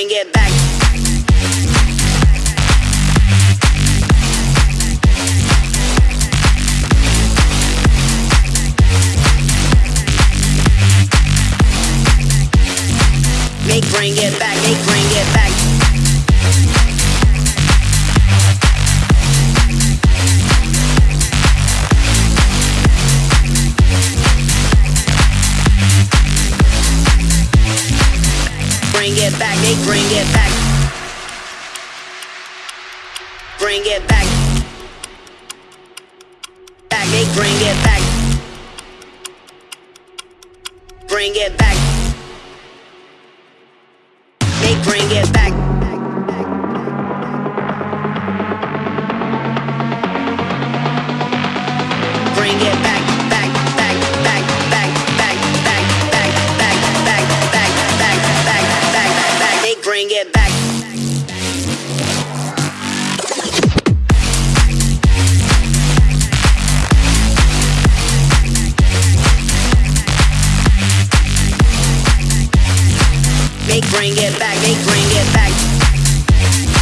bring it back. Make bring it back, make bring it back. Bring it back, they bring it back. Bring it back. Back, they bring it back. Bring it back. They bring it bring it back. They bring it back, they bring it back.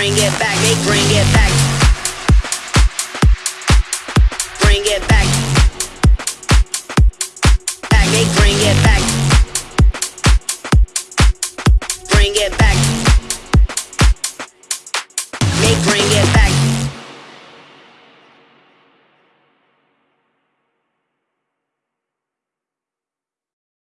Bring it back, they bring it back. Bring it back. Back, they bring it back. Bring it back.